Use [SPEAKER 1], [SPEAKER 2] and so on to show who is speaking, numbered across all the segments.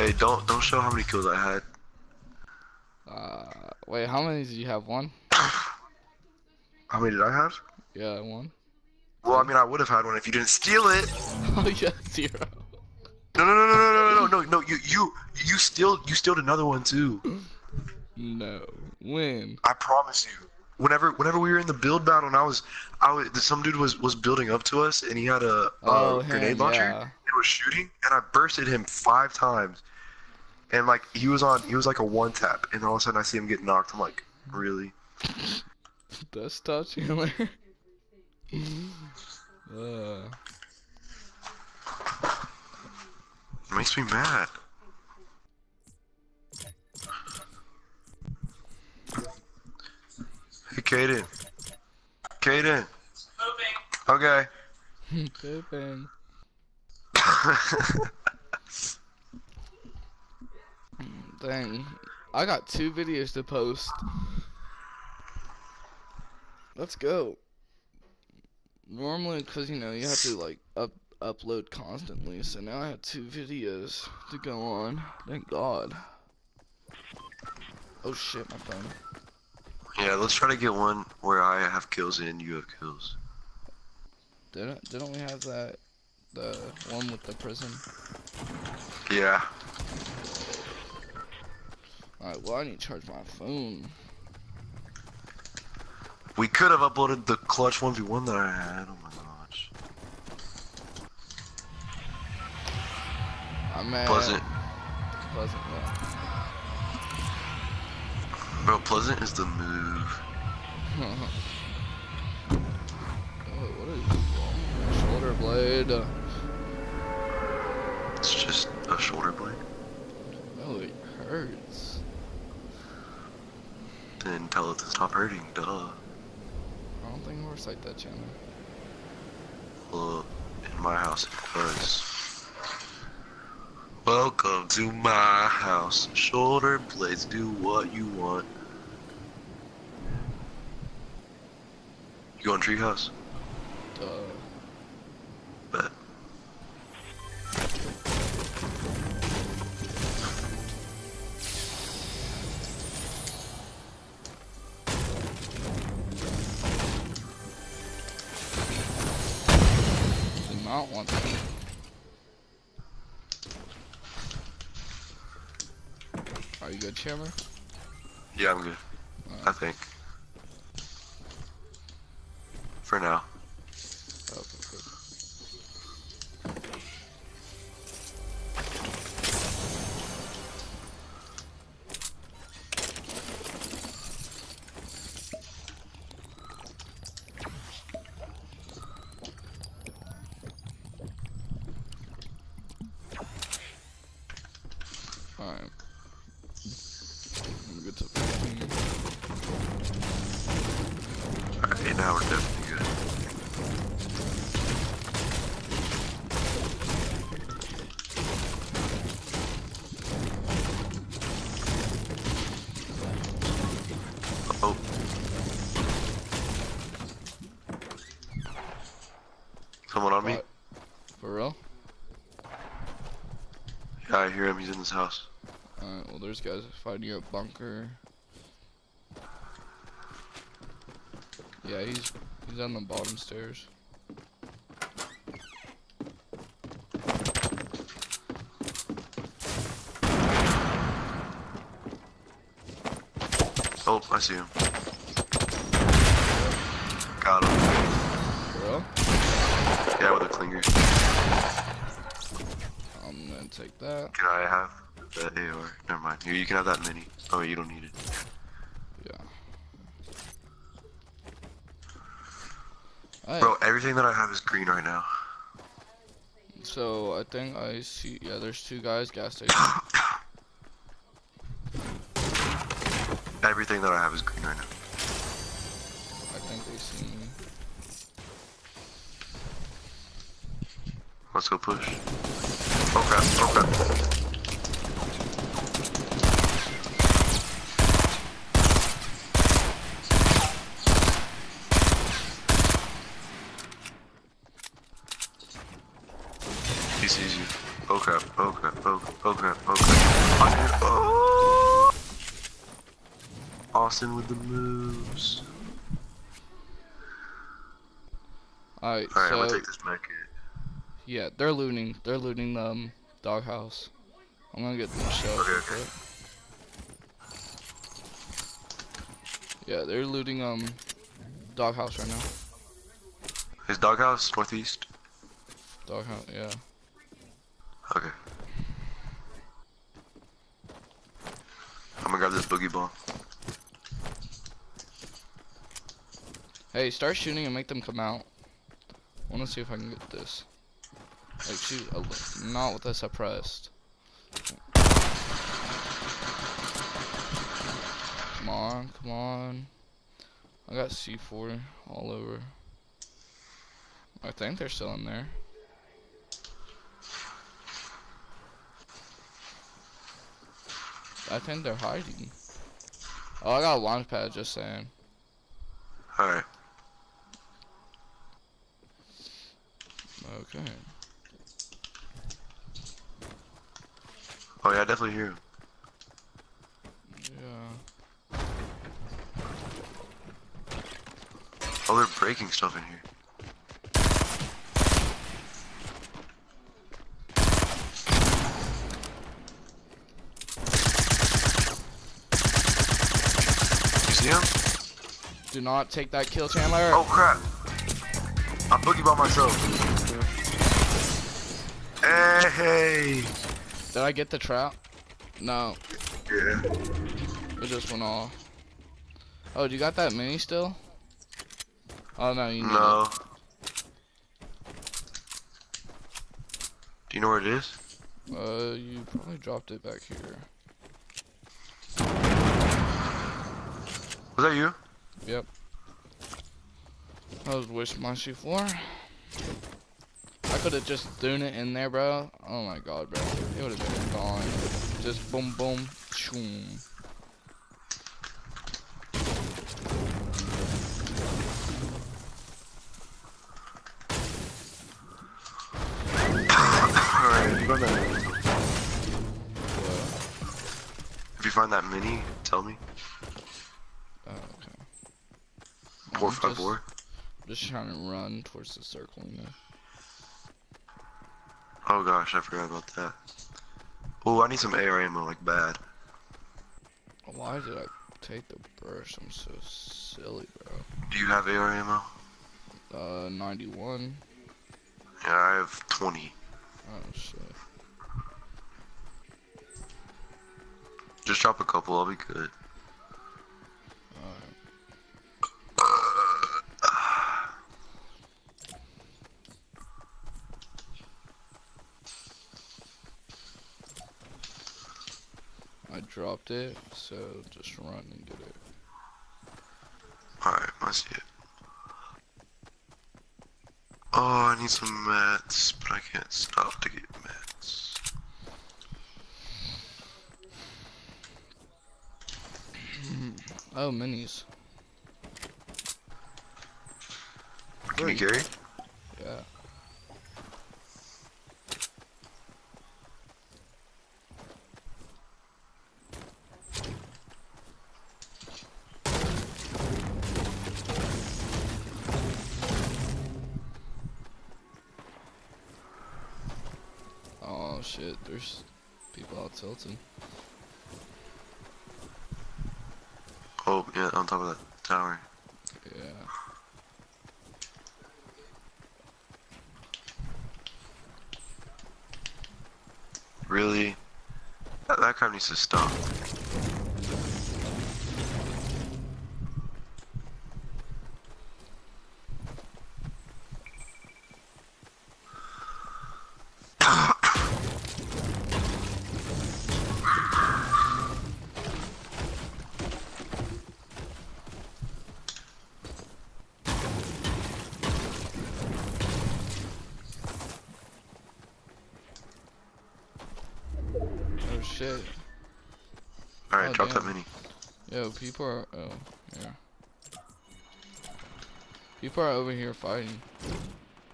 [SPEAKER 1] Hey, don't don't show how many kills I had.
[SPEAKER 2] Uh, wait, how many did you have? One?
[SPEAKER 1] How many did I have?
[SPEAKER 2] Yeah, one.
[SPEAKER 1] Well, I mean, I would have had one if you didn't steal it.
[SPEAKER 2] Oh yeah, zero.
[SPEAKER 1] No, no, no, no, no, no, no, no, no. You, you, you steal, you stealed another one too.
[SPEAKER 2] No. When?
[SPEAKER 1] I promise you. Whenever, whenever we were in the build battle, and I was, I was, some dude was was building up to us, and he had a,
[SPEAKER 2] Oh,
[SPEAKER 1] grenade launcher
[SPEAKER 2] yeah.
[SPEAKER 1] And was shooting, and I bursted him five times, and like he was on, he was like a one tap, and all of a sudden I see him get knocked. I'm like, really?
[SPEAKER 2] Best touch Chandler. uh,
[SPEAKER 1] It makes me mad. Hey, Kaden. Kaden. Okay.
[SPEAKER 2] Pippin. Dang. I got two videos to post. Let's go. Normally, because, you know, you have to, like, up upload constantly, so now I have two videos to go on. Thank God. Oh shit, my phone.
[SPEAKER 1] yeah, let's try to get one where I have kills and you have kills.
[SPEAKER 2] Didn't, didn't we have that, the one with the prison?
[SPEAKER 1] Yeah.
[SPEAKER 2] Alright, well, I need to charge my phone.
[SPEAKER 1] We could have uploaded the clutch 1v1 that I had. Oh my gosh.
[SPEAKER 2] I'm at
[SPEAKER 1] Pleasant.
[SPEAKER 2] Pleasant, yeah.
[SPEAKER 1] Bro, Pleasant is the move.
[SPEAKER 2] oh, what is wrong? Shoulder blade. Uh,
[SPEAKER 1] It's just a shoulder blade.
[SPEAKER 2] Oh, it hurts.
[SPEAKER 1] Then tell it to stop hurting, duh.
[SPEAKER 2] I don't think works like that, Chandler.
[SPEAKER 1] Well, in my house it does. Welcome to my house. Shoulder blades do what you want. You going treehouse?
[SPEAKER 2] Duh.
[SPEAKER 1] Bet. Yeah, I'm good. Right. I think. For now.
[SPEAKER 2] Alright,
[SPEAKER 1] now we're definitely good. Oh. Someone on me?
[SPEAKER 2] What? For real?
[SPEAKER 1] Yeah, I hear him. He's in this house.
[SPEAKER 2] Alright, well there's guys fighting a bunker. Yeah, he's he's on the bottom stairs.
[SPEAKER 1] Oh, I see him. Got him.
[SPEAKER 2] Real?
[SPEAKER 1] Yeah, with a clinger.
[SPEAKER 2] I'm gonna take that.
[SPEAKER 1] Can I have the AR? Never mind. Here, you can have that mini. Oh, you don't need it.
[SPEAKER 2] Alright,
[SPEAKER 1] Bro, everything that I have is green right now.
[SPEAKER 2] so I think I see yeah, there's two guys, gas station.
[SPEAKER 1] Everything that I have is green right now.
[SPEAKER 2] I think they see me.
[SPEAKER 1] Let's go push. Oh crap, oh crap. He sees you. Oh crap, oh crap, oh, Oh crap, oh crap. Austin, oh! Austin with the moves.
[SPEAKER 2] Alright,
[SPEAKER 1] Alright, I'm
[SPEAKER 2] so
[SPEAKER 1] gonna take this back here.
[SPEAKER 2] yeah, they're looting. They're looting the um, doghouse. I'm gonna get the shells.
[SPEAKER 1] Okay, okay.
[SPEAKER 2] Yeah, they're looting um, doghouse right now.
[SPEAKER 1] His doghouse, northeast.
[SPEAKER 2] Doghouse, yeah.
[SPEAKER 1] Okay. I'm gonna grab this boogie ball.
[SPEAKER 2] Hey, start shooting and make them come out. I wanna see if I can get this. Like shoot, not with this suppressed. Come on, come on. I got C4 all over. I think they're still in there. I think they're hiding. Oh, I got a launch pad, just saying.
[SPEAKER 1] Alright. Oh yeah, I definitely hear him.
[SPEAKER 2] Yeah.
[SPEAKER 1] Oh, they're breaking stuff in here. You see him?
[SPEAKER 2] Do not take that kill, Chandler.
[SPEAKER 1] Oh crap! I'm boogie by myself. Hey!
[SPEAKER 2] Did I get the trap? No,
[SPEAKER 1] Yeah.
[SPEAKER 2] it just went off. Oh, do you got that mini still? Oh no, you need
[SPEAKER 1] No. Do you know where it is?
[SPEAKER 2] Uh, you probably dropped it back here.
[SPEAKER 1] Was that you?
[SPEAKER 2] Yep. I was wishing my C4. I could have just thrown it in there, bro. Oh my god, bro. It would have been gone. Just boom, boom, shoom.
[SPEAKER 1] Alright, if you find that,
[SPEAKER 2] What?
[SPEAKER 1] if you find that mini, tell me.
[SPEAKER 2] Oh, okay.
[SPEAKER 1] Four
[SPEAKER 2] I'm
[SPEAKER 1] five
[SPEAKER 2] just-
[SPEAKER 1] four.
[SPEAKER 2] Just trying to run towards the circle, you know.
[SPEAKER 1] Oh gosh, I forgot about that. Oh, I need some AR ammo like bad.
[SPEAKER 2] Why did I take the burst? I'm so silly, bro.
[SPEAKER 1] Do you have AR ammo?
[SPEAKER 2] Uh, 91.
[SPEAKER 1] Yeah, I have 20.
[SPEAKER 2] Oh shit.
[SPEAKER 1] Just drop a couple, I'll be good.
[SPEAKER 2] Dropped it, so just run and get it.
[SPEAKER 1] Alright, I see it. Oh, I need some mats, but I can't stop to get mats.
[SPEAKER 2] Oh, minis.
[SPEAKER 1] Can you carry?
[SPEAKER 2] Yeah. Oh shit, there's people out tilting.
[SPEAKER 1] Oh, yeah, on top of that tower.
[SPEAKER 2] Yeah.
[SPEAKER 1] Really? That, that crap needs to stop.
[SPEAKER 2] Yo, people are. Oh, yeah. People are over here fighting.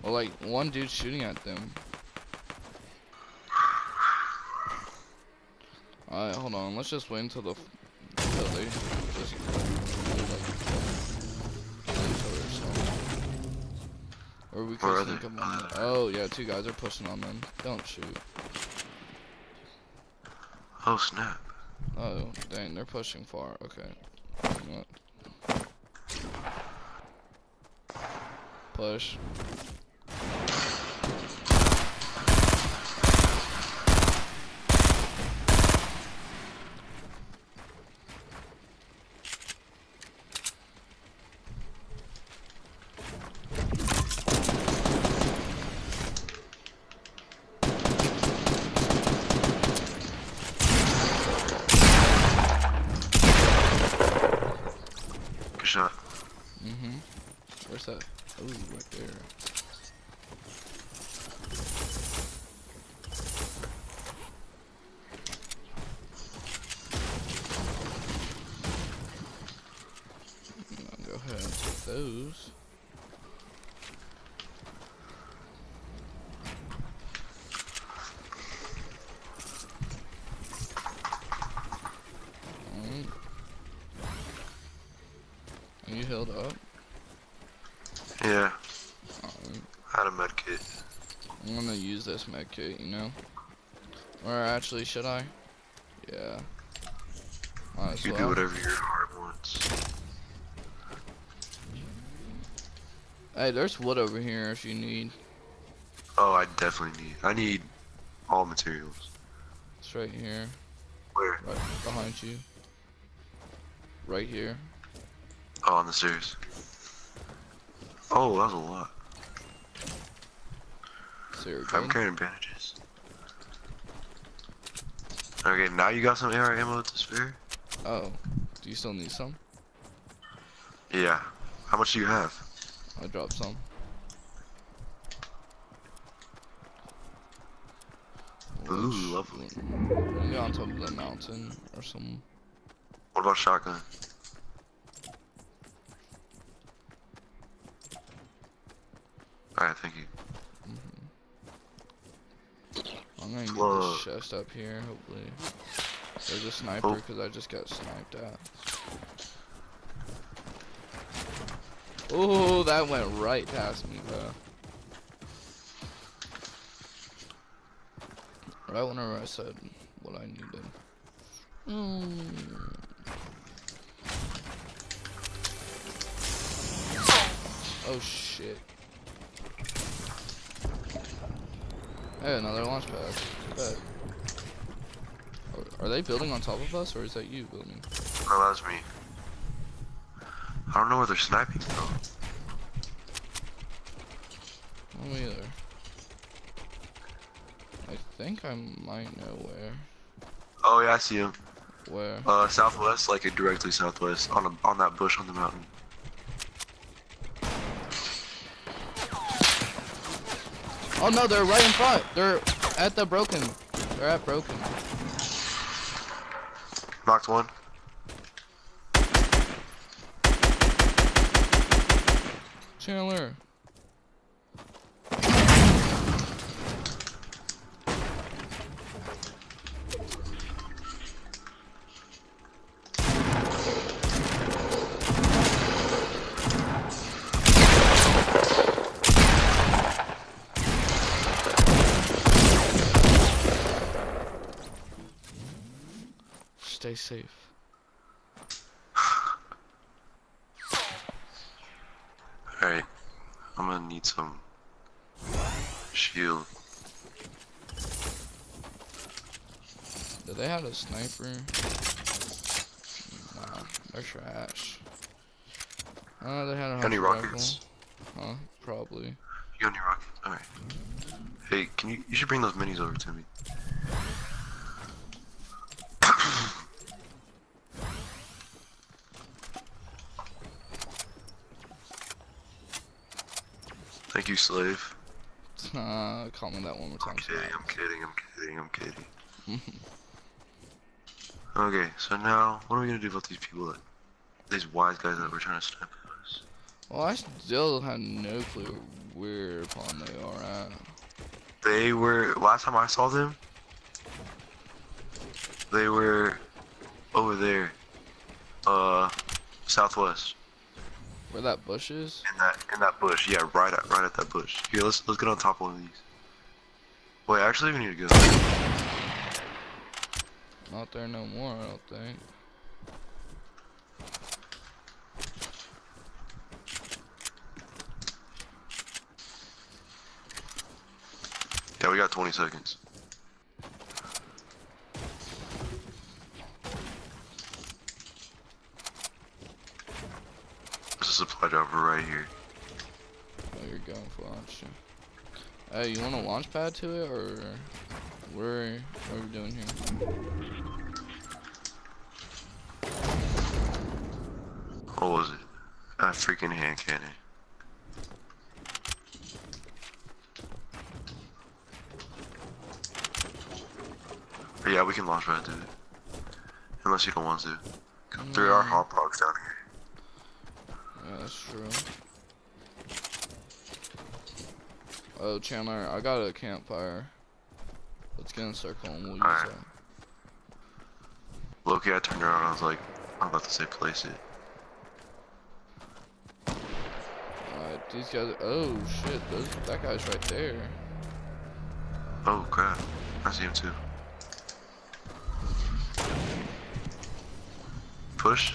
[SPEAKER 2] Well, like one dude shooting at them. Alright, hold on. Let's just wait until the until they just like, kill each other. So. Or we could sneak on them. Oh yeah, two guys are pushing on them. Don't shoot.
[SPEAKER 1] Oh snap.
[SPEAKER 2] Oh dang, they're pushing far. Okay. Push.
[SPEAKER 1] Good shot.
[SPEAKER 2] Mm-hmm. Where's that? Oh, right there. I'll go ahead and take those. Alright. Are you healed up?
[SPEAKER 1] Yeah.
[SPEAKER 2] Alright.
[SPEAKER 1] I had a med kit.
[SPEAKER 2] I'm gonna use this med kit, you know? Or actually, should I? Yeah. Might
[SPEAKER 1] You
[SPEAKER 2] well.
[SPEAKER 1] do whatever your heart wants.
[SPEAKER 2] Hey, there's wood over here if you need.
[SPEAKER 1] Oh, I definitely need. I need all materials.
[SPEAKER 2] It's right here,
[SPEAKER 1] Where?
[SPEAKER 2] right behind you. Right here.
[SPEAKER 1] Oh, on the stairs. Oh, that was a lot. I'm carrying bandages. Okay, now you got some AR ammo to spare?
[SPEAKER 2] Oh, do you still need some?
[SPEAKER 1] Yeah. How much do you have?
[SPEAKER 2] I dropped some.
[SPEAKER 1] Ooh,
[SPEAKER 2] Which-
[SPEAKER 1] lovely.
[SPEAKER 2] Maybe on top of the mountain or some.
[SPEAKER 1] What about shotgun? Alright, thank you.
[SPEAKER 2] I'm gonna get this chest up here, hopefully. There's a sniper
[SPEAKER 1] Oh.
[SPEAKER 2] because I just got sniped at. Oh, that went right past me, bro. Right whenever I said what I needed. Mm. Oh shit. Hey, another launch pad. Bet. Are- they building on top of us, or is that you building?
[SPEAKER 1] No, that was me. I don't know where they're sniping from.
[SPEAKER 2] Me either. I think I might know where.
[SPEAKER 1] Oh yeah, I see him.
[SPEAKER 2] Where?
[SPEAKER 1] Uh, southwest, like directly southwest, on a, on that bush on the mountain.
[SPEAKER 2] Oh no, they're right in front. They're at the broken. They're at broken.
[SPEAKER 1] Knocked one.
[SPEAKER 2] Chandler. Safe.
[SPEAKER 1] Alright. I'm gonna need some shield.
[SPEAKER 2] Do they have a sniper? Nah, they're trash. Uh, they had a
[SPEAKER 1] Got any rockets?
[SPEAKER 2] rifle. Huh? Probably.
[SPEAKER 1] You got any rockets? Alright. Hey, can you, you should bring those minis over to me. Thank you, slave.
[SPEAKER 2] Uh, call me that one more time.
[SPEAKER 1] I'm kidding, I'm kidding, I'm kidding, I'm kidding. okay, so now, what are we gonna do about these people that, these wise guys that were trying to snipe us?
[SPEAKER 2] Well, I still have no clue where upon they are at.
[SPEAKER 1] They were, last time I saw them, They were over there. Uh, southwest.
[SPEAKER 2] Where that bush is?
[SPEAKER 1] In that in that bush. Yeah, right at right at that bush. Here, let's let's get on top of one of these. Wait, actually, we need to go.
[SPEAKER 2] Not there no more, I don't think.
[SPEAKER 1] Yeah, we got 20 seconds. There's a supply dropper right here.
[SPEAKER 2] Oh, you're going for launch. Hey, you want a launch pad to it, or where? What are we doing here?
[SPEAKER 1] What was it? A freaking hand cannon. But yeah, we can launch right to it. Unless you don't want to. There are
[SPEAKER 2] Mm,
[SPEAKER 1] hot dogs down
[SPEAKER 2] that's true. Oh, Chandler, I got a campfire. Let's get in a circle and we'll use
[SPEAKER 1] Alright.
[SPEAKER 2] that.
[SPEAKER 1] Loki, I turned around. I was like, I'm about to say place it.
[SPEAKER 2] Alright, these guys. Oh shit, those, that guy's right there.
[SPEAKER 1] Oh crap! I see him too. Push.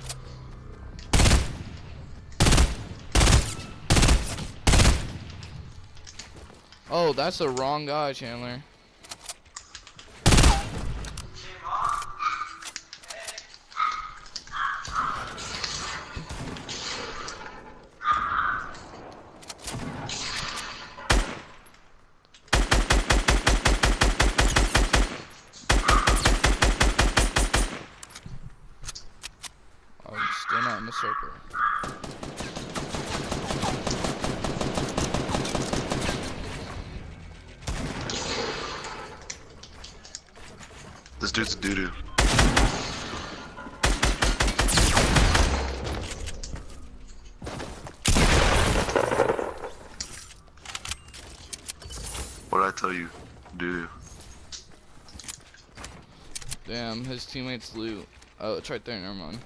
[SPEAKER 2] Oh, that's the wrong guy, Chandler. I'm still not in the circle.
[SPEAKER 1] This dude's doo doo. What I tell you? Doo.
[SPEAKER 2] Damn, his teammates loot. Oh, it's right there, never mind.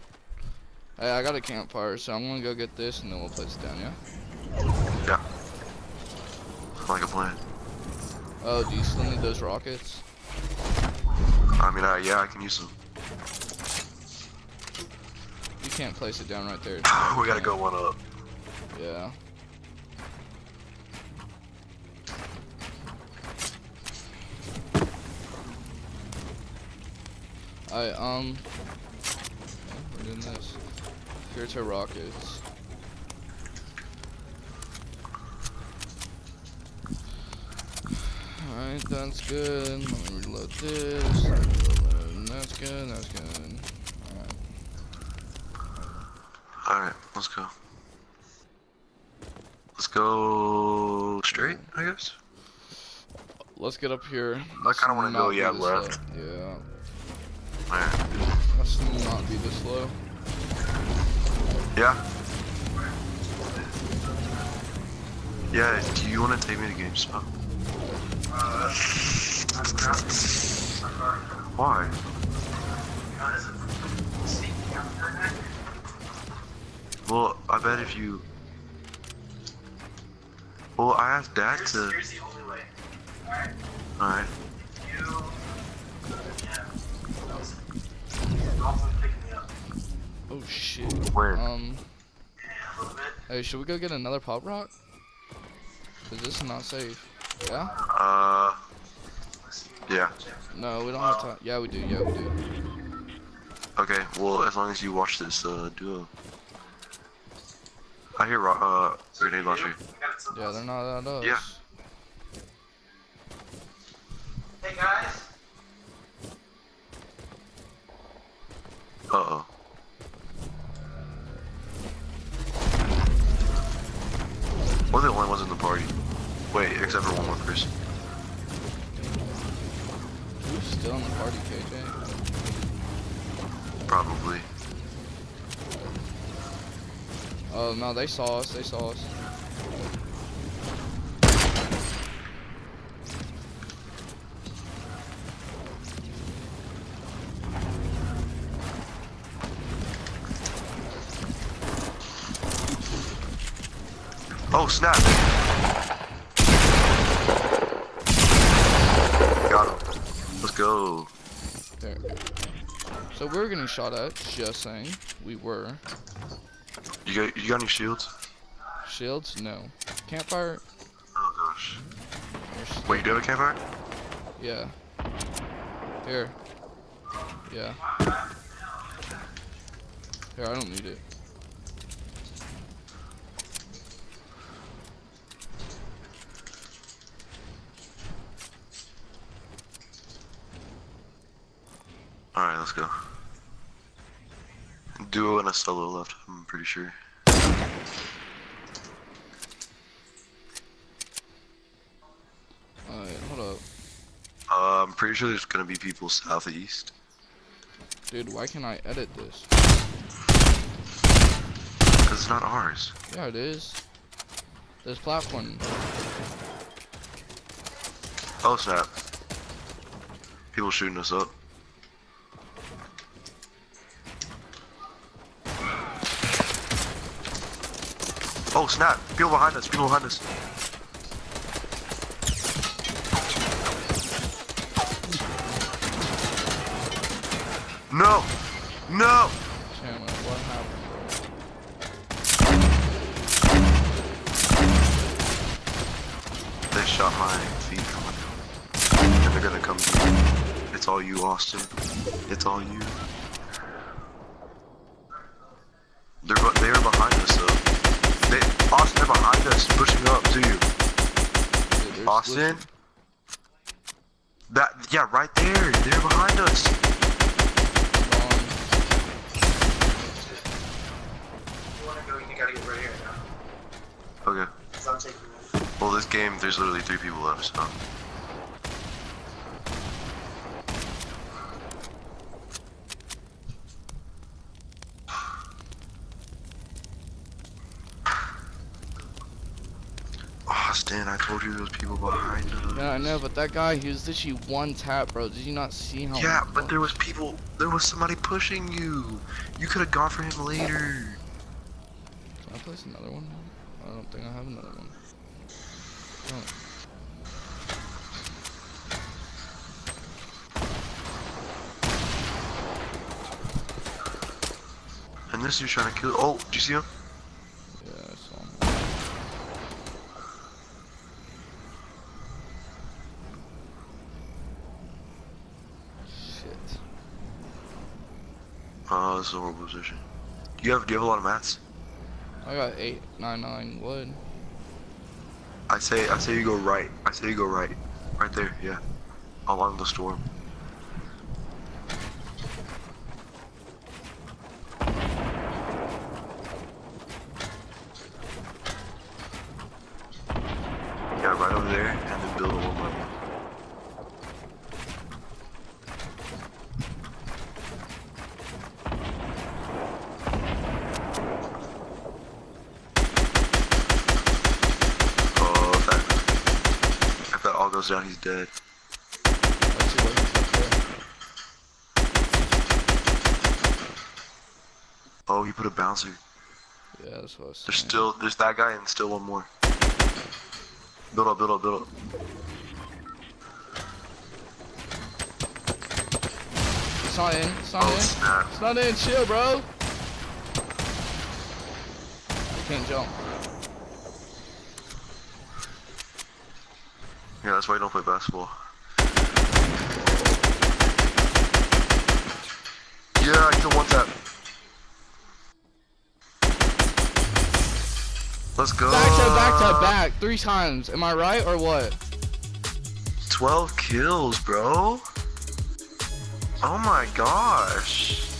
[SPEAKER 2] Hey, I got a campfire, so I'm gonna go get this and then we'll place it down, yeah?
[SPEAKER 1] Yeah. Like a plan.
[SPEAKER 2] Oh, do you still need those rockets?
[SPEAKER 1] I mean, uh, yeah, I can use them.
[SPEAKER 2] You can't place it down right there.
[SPEAKER 1] we gotta go one up.
[SPEAKER 2] Yeah. I um. We're doing this. Here's our rockets. Alright, that's good. Let me reload this. Reload. That's good. That's good. Alright.
[SPEAKER 1] Alright, let's go. Let's go straight, I guess.
[SPEAKER 2] Let's get up here.
[SPEAKER 1] I kinda wanna go, yeah, left.
[SPEAKER 2] low. Yeah.
[SPEAKER 1] Alright.
[SPEAKER 2] Let's not be this low.
[SPEAKER 1] Yeah. Yeah, do you want to take me to GameStop? Why? Well, I bet if you... Well, I asked Dad
[SPEAKER 3] Here's,
[SPEAKER 1] to...
[SPEAKER 3] here's the only way. Alright?
[SPEAKER 1] Alright.
[SPEAKER 3] You. Yeah. Also picking me up.
[SPEAKER 2] Oh shit.
[SPEAKER 1] Where?
[SPEAKER 2] Um.
[SPEAKER 3] Yeah, a little bit.
[SPEAKER 2] Hey, should we go get another pop rock? Cause this is not safe. Yeah?
[SPEAKER 1] Uh... Yeah.
[SPEAKER 2] No, we don't have time. Yeah, we do. Yeah, we do.
[SPEAKER 1] Okay, well, as long as you watch this, uh, duo. I hear, ro- uh, grenade launcher.
[SPEAKER 3] I got it something
[SPEAKER 2] Yeah, they're not at us.
[SPEAKER 1] Yeah.
[SPEAKER 3] Hey guys.
[SPEAKER 1] Uh-oh. We're the only ones in the party. Wait, except for one
[SPEAKER 2] still in the party, KJ?
[SPEAKER 1] Probably.
[SPEAKER 2] Oh no, they saw us, they saw us.
[SPEAKER 1] Oh snap! Oh. go.
[SPEAKER 2] There. So we're getting shot at. Just saying. We were.
[SPEAKER 1] You got you got any shields?
[SPEAKER 2] Shields? No. Campfire?
[SPEAKER 1] Oh gosh. Wait, you do have a campfire?
[SPEAKER 2] Yeah. Here. Yeah. Here, I don't need it.
[SPEAKER 1] Alright, let's go. Duo and a solo left, I'm pretty sure.
[SPEAKER 2] Alright, hold up.
[SPEAKER 1] Uh, I'm pretty sure there's gonna be people southeast.
[SPEAKER 2] Dude, why can't I edit this?
[SPEAKER 1] Because it's not ours.
[SPEAKER 2] Yeah, it is. This platform.
[SPEAKER 1] Oh snap. People shooting us up. Oh snap! People behind us, people behind us. No! No! They shot my feet coming. And they're gonna come. It's all you, Austin. It's all you.
[SPEAKER 2] There's
[SPEAKER 1] Austin? That yeah, right there. They're behind us.
[SPEAKER 2] Wrong.
[SPEAKER 3] You wanna go, you gotta get right here now.
[SPEAKER 1] Okay.
[SPEAKER 3] Cause I'm taking it.
[SPEAKER 1] Well, this game, there's literally three people left, so. Austin, I told you there was people behind us.
[SPEAKER 2] Yeah, I know, but that guy, he was literally one tap, bro. Did you not see how?
[SPEAKER 1] Yeah, but there was people. There was somebody pushing you. You could have gone for him later.
[SPEAKER 2] Can I place another one? I don't think I have another one. Oh.
[SPEAKER 1] And this dude's trying to kill. Oh, did you see him?
[SPEAKER 2] Yeah, I saw him. Shit.
[SPEAKER 1] Oh, this is a horrible position. Do you have? Do you have a lot of mats?
[SPEAKER 2] I got eight nine nine wood.
[SPEAKER 1] I say, I say you go right. I say you go right. Right there, yeah. Along the storm. Yeah, right over there, and then build a one by one. Oh, if that, if that all goes down, he's dead.
[SPEAKER 2] Let's see what he's up there.
[SPEAKER 1] Oh, he put a bouncer.
[SPEAKER 2] Yeah, that's what I was
[SPEAKER 1] There's
[SPEAKER 2] saying.
[SPEAKER 1] still, there's that guy and still one more. Build up, build up, build up.
[SPEAKER 2] It's not in. It's not
[SPEAKER 1] Oh
[SPEAKER 2] in.
[SPEAKER 1] snap!
[SPEAKER 2] It's not in. Chill, bro. I can't jump.
[SPEAKER 1] Yeah, that's why you don't play basketball. Yeah, he's a one tap. Let's go.
[SPEAKER 2] Back to back to back, three times. Am I right or what?
[SPEAKER 1] 12 kills, bro. Oh my gosh.